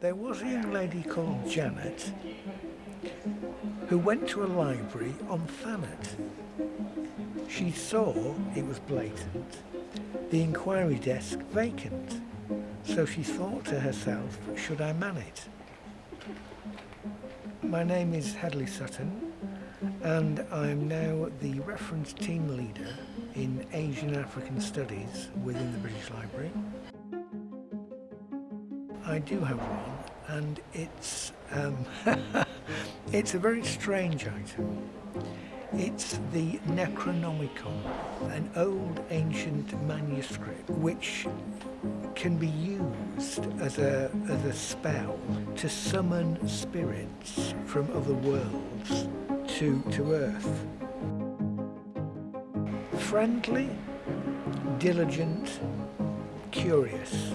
There was a young lady called Janet who went to a library on Thanet. She saw, it was blatant, the inquiry desk vacant. So she thought to herself, should I man it? My name is Hadley Sutton and I'm now the reference team leader in Asian African Studies within the British Library. I do have one and it's um, it's a very strange item. It's the Necronomicon, an old ancient manuscript which can be used as a, as a spell to summon spirits from other worlds to, to Earth. Friendly, diligent, curious,